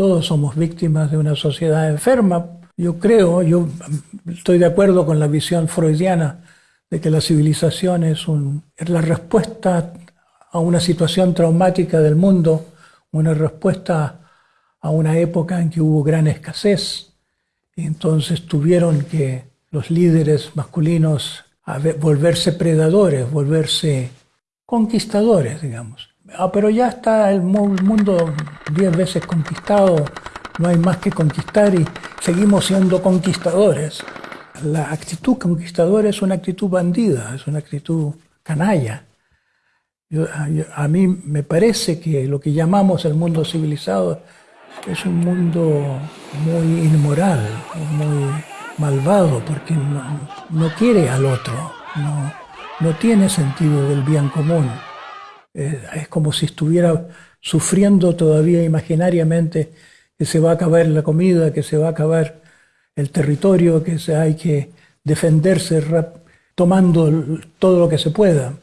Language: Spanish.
Todos somos víctimas de una sociedad enferma. Yo creo, yo estoy de acuerdo con la visión freudiana de que la civilización es, un, la respuesta a una situación traumática del mundo, una respuesta a una época en que hubo gran escasez. Y entonces tuvieron que los líderes masculinos volverse predadores, volverse conquistadores, digamos. Ah, pero ya está el mundo diez veces conquistado, no hay más que conquistar y seguimos siendo conquistadores. La actitud conquistadora es una actitud bandida, es una actitud canalla. a mí me parece que lo que llamamos el mundo civilizado es un mundo muy inmoral, muy malvado, porque no, quiere al otro, no, no tiene sentido del bien común. Eh, es como si estuviera sufriendo todavía imaginariamente que se va a acabar la comida, que se va a acabar el territorio, que se, hay que defenderse tomando todo lo que se pueda.